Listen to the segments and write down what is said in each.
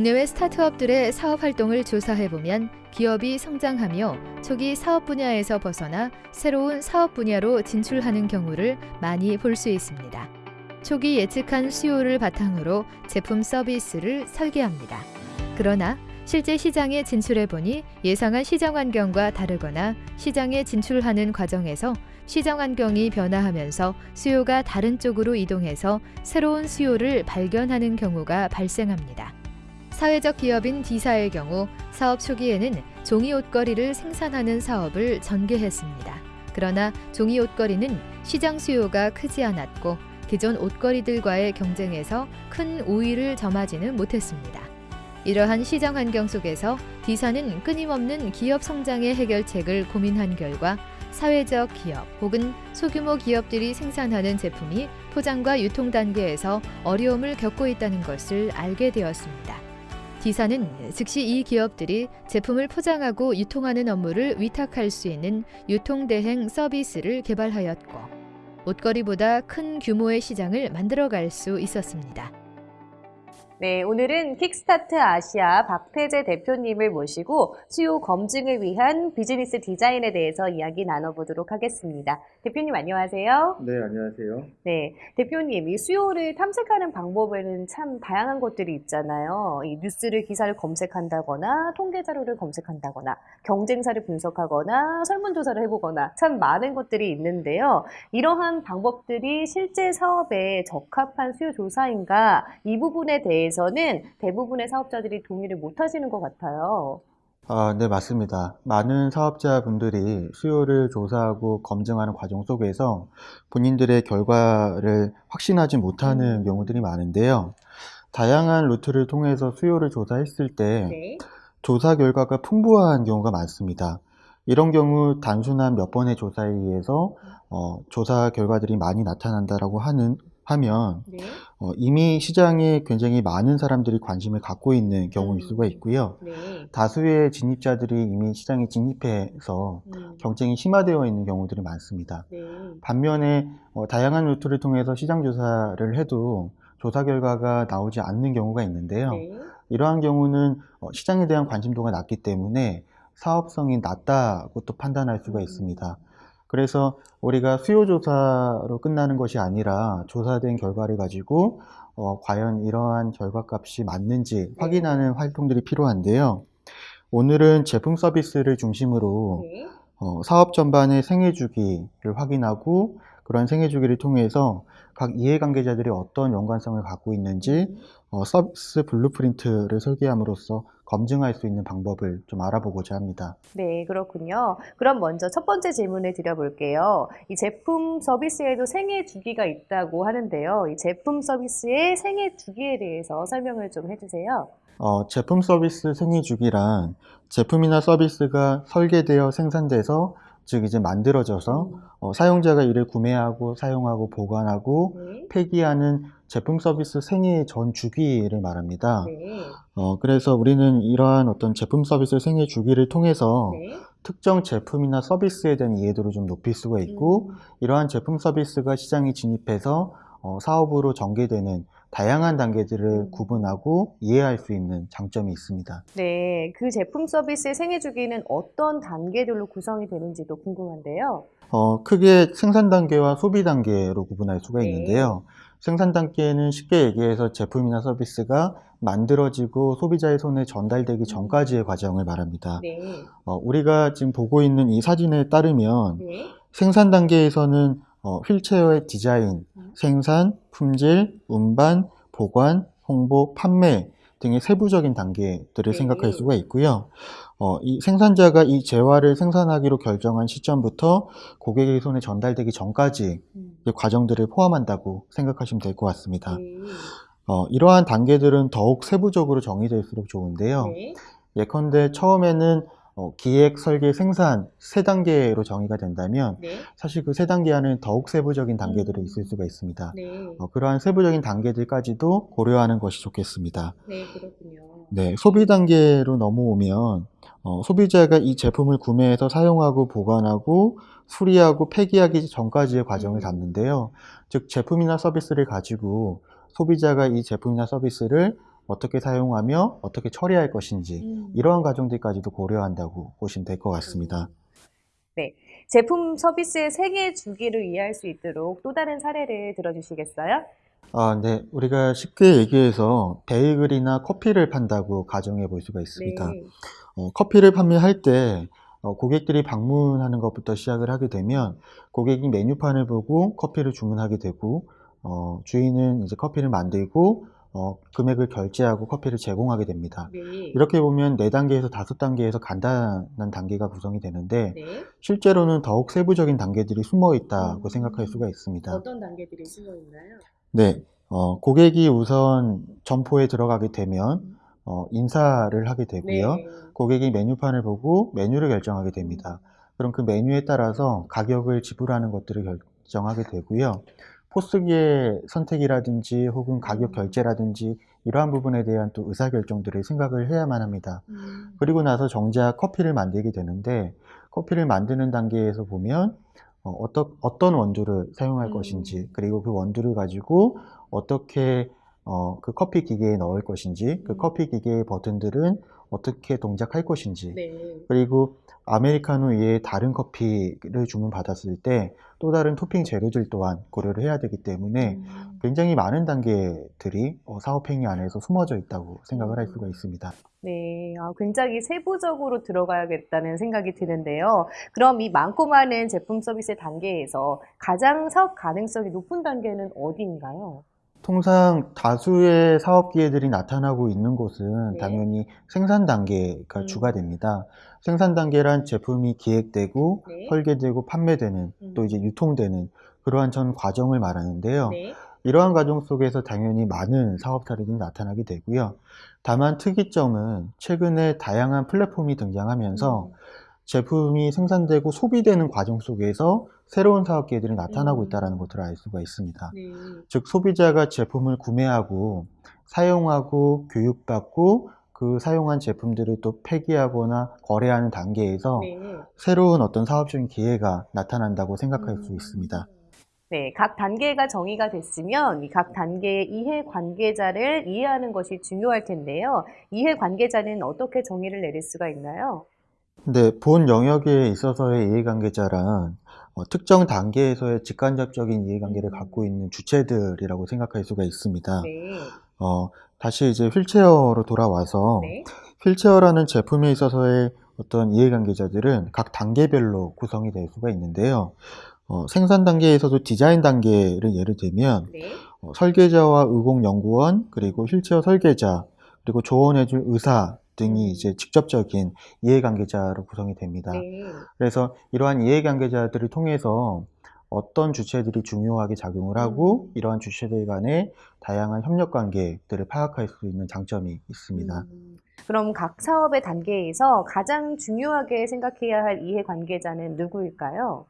국내외 스타트업들의 사업 활동을 조사해보면 기업이 성장하며 초기 사업 분야에서 벗어나 새로운 사업 분야로 진출하는 경우를 많이 볼 수 있습니다. 초기 예측한 수요를 바탕으로 제품 서비스를 설계합니다. 그러나 실제 시장에 진출해보니 예상한 시장 환경과 다르거나 시장에 진출하는 과정에서 시장 환경이 변화하면서 수요가 다른 쪽으로 이동해서 새로운 수요를 발견하는 경우가 발생합니다. 사회적 기업인 D사의 경우 사업 초기에는 종이 옷걸이를 생산하는 사업을 전개했습니다. 그러나 종이 옷걸이는 시장 수요가 크지 않았고 기존 옷걸이들과의 경쟁에서 큰 우위를 점하지는 못했습니다. 이러한 시장 환경 속에서 D사는 끊임없는 기업 성장의 해결책을 고민한 결과 사회적 기업 혹은 소규모 기업들이 생산하는 제품이 포장과 유통 단계에서 어려움을 겪고 있다는 것을 알게 되었습니다. D사는 즉시 이 기업들이 제품을 포장하고 유통하는 업무를 위탁할 수 있는 유통대행 서비스를 개발하였고 옷걸이보다 큰 규모의 시장을 만들어갈 수 있었습니다. 네, 오늘은 킥스타트 아시아 박태재 대표님을 모시고 수요 검증을 위한 비즈니스 디자인에 대해서 이야기 나눠보도록 하겠습니다. 대표님 안녕하세요. 네, 안녕하세요. 네, 대표님 이 수요를 탐색하는 방법에는 참 다양한 것들이 있잖아요. 이 뉴스를 기사를 검색한다거나 통계 자료를 검색한다거나 경쟁사를 분석하거나 설문조사를 해보거나 참 많은 것들이 있는데요. 이러한 방법들이 실제 사업에 적합한 수요 조사인가 이 부분에 대해 대해서는 대부분의 사업자들이 동의를 못 하시는 것 같아요. 아, 네, 맞습니다. 많은 사업자분들이 수요를 조사하고 검증하는 과정 속에서 본인들의 결과를 확신하지 못하는 음. 경우들이 많은데요. 다양한 루트를 통해서 수요를 조사했을 때 네. 조사 결과가 풍부한 경우가 많습니다. 이런 경우 단순한 몇 번의 조사에 의해서 어, 조사 결과들이 많이 나타난다라고 하는 하면 네. 어, 이미 시장에 굉장히 많은 사람들이 관심을 갖고 있는 경우일 음. 수가 있고요. 네. 다수의 진입자들이 이미 시장에 진입해서 음. 경쟁이 심화되어 있는 경우들이 많습니다. 네. 반면에 어, 다양한 루트를 통해서 시장 조사를 해도 조사 결과가 나오지 않는 경우가 있는데요. 네. 이러한 경우는 어, 시장에 대한 관심도가 낮기 때문에 사업성이 낮다고 또 판단할 수가 음. 있습니다. 그래서 우리가 수요조사로 끝나는 것이 아니라 조사된 결과를 가지고 어, 과연 이러한 결과값이 맞는지 네. 확인하는 활동들이 필요한데요. 오늘은 제품 서비스를 중심으로 네. 어, 사업 전반의 생애 주기를 확인하고 그런 생애 주기를 통해서 각 이해관계자들이 어떤 연관성을 갖고 있는지 음. 어, 서비스 blueprint를 설계함으로써 검증할 수 있는 방법을 좀 알아보고자 합니다. 네, 그렇군요. 그럼 먼저 첫 번째 질문을 드려볼게요. 이 제품 서비스에도 생애 주기가 있다고 하는데요. 이 제품 서비스의 생애 주기에 대해서 설명을 좀 해주세요. 어, 제품 서비스 생애 주기란 제품이나 서비스가 설계되어 생산돼서 즉 이제 만들어져서 음. 어, 사용자가 이를 구매하고 사용하고 보관하고 네. 폐기하는 제품 서비스 생애 전 주기를 말합니다. 네. 어, 그래서 우리는 이러한 어떤 제품 서비스 생애 주기를 통해서 네. 특정 제품이나 서비스에 대한 이해도를 좀 높일 수가 있고 음. 이러한 제품 서비스가 시장에 진입해서 어, 사업으로 전개되는 다양한 단계들을 음. 구분하고 이해할 수 있는 장점이 있습니다. 네, 그 제품 서비스의 생애 주기는 어떤 단계들로 구성이 되는지도 궁금한데요. 어, 크게 생산 단계와 소비 단계로 구분할 수가 네. 있는데요. 생산 단계는 쉽게 얘기해서 제품이나 서비스가 만들어지고 소비자의 손에 전달되기 음. 전까지의 과정을 말합니다. 네. 어, 우리가 지금 보고 있는 이 사진에 따르면 네. 생산 단계에서는 어, 휠체어의 디자인, 음. 생산, 품질, 운반, 보관, 홍보, 판매 등의 세부적인 단계들을 네. 생각할 수가 있고요. 어, 이 생산자가 이 재화를 생산하기로 결정한 시점부터 고객의 손에 전달되기 전까지 음. 과정들을 포함한다고 생각하시면 될 것 같습니다. 네. 어, 이러한 단계들은 더욱 세부적으로 정의될수록 좋은데요. 네. 예컨대 처음에는 어, 기획, 설계, 생산 세 단계로 정의가 된다면 네. 사실 그 세 단계 안에 더욱 세부적인 단계들이 음. 있을 수가 있습니다. 네. 어, 그러한 세부적인 단계들까지도 고려하는 것이 좋겠습니다. 네, 그렇군요. 네, 소비 단계로 넘어오면 어, 소비자가 이 제품을 구매해서 사용하고 보관하고 수리하고 폐기하기 전까지의 과정을 음. 담는데요. 즉 제품이나 서비스를 가지고 소비자가 이 제품이나 서비스를 어떻게 사용하며 어떻게 처리할 것인지 음. 이러한 과정들까지도 고려한다고 보시면 될 것 같습니다. 제품 서비스의 생애 주기를 이해할 수 있도록 또 다른 사례를 들어주시겠어요? 아, 네. 우리가 쉽게 얘기해서 베이글이나 커피를 판다고 가정해 볼 수가 있습니다. 네. 어, 커피를 판매할 때 어, 고객들이 방문하는 것부터 시작을 하게 되면 고객이 메뉴판을 보고 커피를 주문하게 되고 어, 주인은 이제 커피를 만들고 어, 금액을 결제하고 커피를 제공하게 됩니다. 네. 이렇게 보면 4단계에서 5단계에서 간단한 단계가 구성이 되는데 네. 실제로는 더욱 세부적인 단계들이 숨어 있다고 음. 생각할 수가 있습니다. 어떤 단계들이 숨어 있나요? 네, 어, 고객이 우선 점포에 들어가게 되면 어, 인사를 하게 되고요. 네. 고객이 메뉴판을 보고 메뉴를 결정하게 됩니다. 그럼 그 메뉴에 따라서 가격을 지불하는 것들을 결정하게 되고요. 포스기의 선택이라든지 혹은 가격 음. 결제라든지 이러한 부분에 대한 또 의사결정들을 생각을 해야만 합니다. 음. 그리고 나서 정작 커피를 만들게 되는데 커피를 만드는 단계에서 보면 어, 어떤, 어떤 원두를 사용할 음. 것인지 그리고 그 원두를 가지고 어떻게 어, 그 커피 기계에 넣을 것인지 그 음. 커피 기계의 버튼들은 어떻게 동작할 것인지 네. 그리고 아메리카노 외에 다른 커피를 주문받았을 때 또 다른 토핑 재료들 또한 고려를 해야 되기 때문에 음. 굉장히 많은 단계들이 어, 사업행위 안에서 숨어져 있다고 생각을 할 수가 있습니다. 네, 아, 굉장히 세부적으로 들어가야겠다는 생각이 드는데요. 그럼 이 많고 많은 제품 서비스 단계에서 가장 사업 가능성이 높은 단계는 어디인가요? 통상 다수의 사업 기회들이 나타나고 있는 곳은 네. 당연히 생산 단계가 음. 주가 됩니다. 생산 단계란 제품이 기획되고 네. 설계되고 판매되는 음. 또 이제 유통되는 그러한 전 과정을 말하는데요. 네. 이러한 과정 속에서 당연히 많은 사업 사례들이 나타나게 되고요. 다만 특이점은 최근에 다양한 플랫폼이 등장하면서 음. 제품이 생산되고 소비되는 과정 속에서 새로운 사업 기회들이 나타나고 음. 있다는 것을 알 수가 있습니다. 네. 즉 소비자가 제품을 구매하고 사용하고 교육받고 그 사용한 제품들을 또 폐기하거나 거래하는 단계에서 네. 새로운 어떤 사업적인 기회가 나타난다고 생각할 수 음. 있습니다. 네, 각 단계가 정의가 됐으면 이각 단계의 이해 관계자를 이해하는 것이 중요할 텐데요. 이해 관계자는 어떻게 정의를 내릴 수가 있나요? 근데 본 영역에 있어서의 이해관계자란 어, 특정 단계에서의 직간접적인 이해관계를 음. 갖고 있는 주체들이라고 생각할 수가 있습니다. 네. 어, 다시 이제 휠체어로 돌아와서 네. 휠체어라는 제품에 있어서의 어떤 이해관계자들은 각 단계별로 구성이 될 수가 있는데요. 어, 생산 단계에서도 디자인 단계를 예를 들면 네. 어, 설계자와 의공연구원 그리고 휠체어 설계자 그리고 조언해줄 의사 등이 음. 이제 직접적인 이해관계자로 구성이 됩니다. 네. 그래서 이러한 이해관계자들을 통해서 어떤 주체들이 중요하게 작용을 하고 음. 이러한 주체들 간의 다양한 협력 관계들을 파악할 수 있는 장점이 있습니다. 음, 그럼 각 사업의 단계에서 가장 중요하게 생각해야 할 이해 관계자는 누구일까요?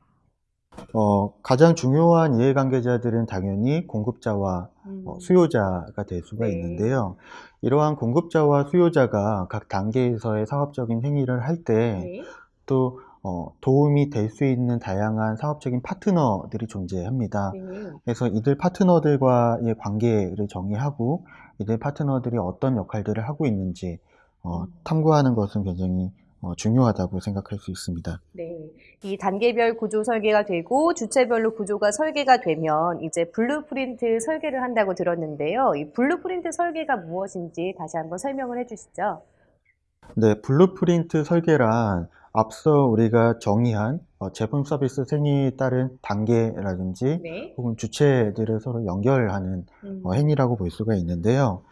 어, 가장 중요한 이해관계자들은 당연히 공급자와 음, 어, 수요자가 될 수가 네. 있는데요. 이러한 공급자와 수요자가 각 단계에서의 사업적인 행위를 할때 네. 또 어, 도움이 될 수 있는 다양한 사업적인 파트너들이 존재합니다. 네. 그래서 이들 파트너들과의 관계를 정의하고 이들 파트너들이 어떤 역할들을 하고 있는지 어, 음. 탐구하는 것은 굉장히 어, 중요하다고 생각할 수 있습니다. 네. 이 단계별 구조 설계가 되고 주체별로 구조가 설계가 되면 이제 blueprint 설계를 한다고 들었는데요. 이 blueprint 설계가 무엇인지 다시 한번 설명을 해주시죠. 네, blueprint 설계란 앞서 우리가 정의한 어, 제품 서비스 생애에 따른 단계라든지 네. 혹은 주체들을 서로 연결하는 음, 어, 행위라고 볼 수가 있는데요.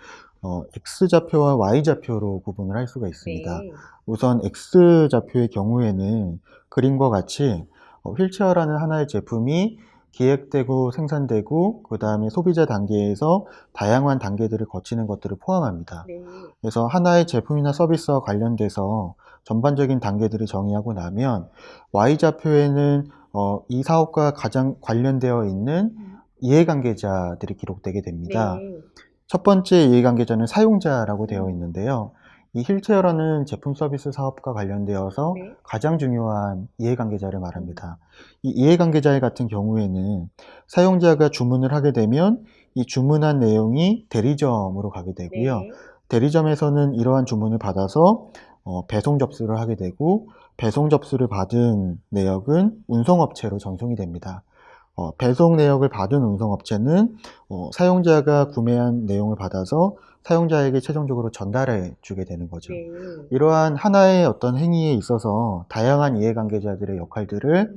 어, X좌표와 Y좌표로 구분을 할 수가 있습니다. 네. 우선 X좌표의 경우에는 그림과 같이 어, 휠체어라는 하나의 제품이 기획되고 생산되고 그 다음에 소비자 단계에서 다양한 단계들을 거치는 것들을 포함합니다. 네. 그래서 하나의 제품이나 서비스와 관련돼서 전반적인 단계들을 정의하고 나면 Y좌표에는 어, 이 사업과 가장 관련되어 있는 음, 이해관계자들이 기록되게 됩니다. 네. 첫 번째 이해관계자는 사용자라고 되어 음. 있는데요. 이 힐체어라는 제품 서비스 사업과 관련되어서 네. 가장 중요한 이해관계자를 말합니다. 이 이해관계자 같은 경우에는 사용자가 주문을 하게 되면 이 주문한 내용이 대리점으로 가게 되고요. 네. 대리점에서는 이러한 주문을 받아서 어, 배송 접수를 하게 되고 배송 접수를 받은 내역은 운송업체로 전송이 됩니다. 어, 배송 내역을 받은 운송업체는 어, 사용자가 구매한 내용을 받아서 사용자에게 최종적으로 전달해 주게 되는 거죠. 네. 이러한 하나의 어떤 행위에 있어서 다양한 이해관계자들의 역할들을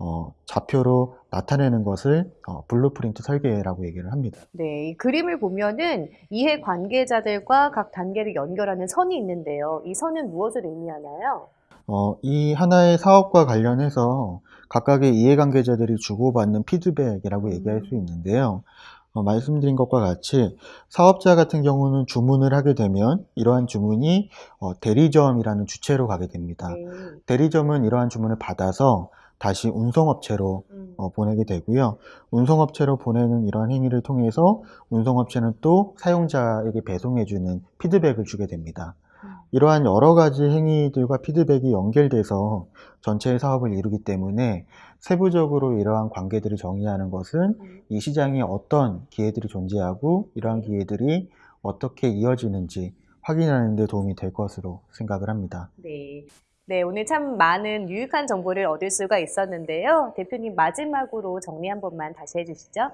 어, 좌표로 나타내는 것을 어, blueprint 설계라고 얘기를 합니다. 네, 이 그림을 보면은 이해 관계자들과 각 단계를 연결하는 선이 있는데요. 이 선은 무엇을 의미하나요? 어, 이 하나의 사업과 관련해서 각각의 이해관계자들이 주고받는 피드백이라고 얘기할 수 있는데요. 어, 말씀드린 것과 같이 사업자 같은 경우는 주문을 하게 되면 이러한 주문이 어, 대리점이라는 주체로 가게 됩니다. 네. 대리점은 이러한 주문을 받아서 다시 운송업체로 음. 어, 보내게 되고요. 운송업체로 보내는 이러한 행위를 통해서 운송업체는 또 사용자에게 배송해주는 피드백을 주게 됩니다. 음. 이러한 여러 가지 행위들과 피드백이 연결돼서 전체의 사업을 이루기 때문에 세부적으로 이러한 관계들을 정의하는 것은 음. 이 시장에 어떤 기회들이 존재하고 이러한 기회들이 어떻게 이어지는지 확인하는 데 도움이 될 것으로 생각을 합니다. 네. 네, 오늘 참 많은 유익한 정보를 얻을 수가 있었는데요. 대표님 마지막으로 정리 한 번만 다시 해주시죠.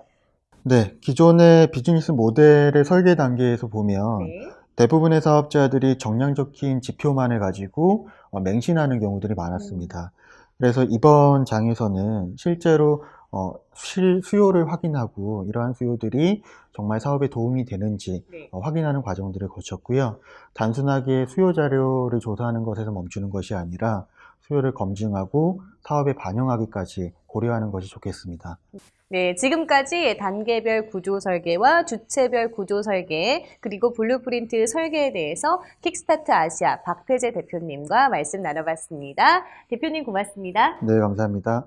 네, 기존의 비즈니스 모델의 설계 단계에서 보면 네. 대부분의 사업자들이 정량적인 지표만을 가지고 어, 맹신하는 경우들이 많았습니다. 그래서 이번 장에서는 실제로 어, 실 수요를 확인하고 이러한 수요들이 정말 사업에 도움이 되는지 네. 어, 확인하는 과정들을 거쳤고요. 단순하게 수요 자료를 조사하는 것에서 멈추는 것이 아니라 수요를 검증하고 사업에 반영하기까지 고려하는 것이 좋겠습니다. 네, 지금까지 단계별 구조 설계와 주체별 구조 설계, 그리고 blueprint 설계에 대해서 킥스타트 아시아 박태재 대표님과 말씀 나눠봤습니다. 대표님 고맙습니다. 네, 감사합니다.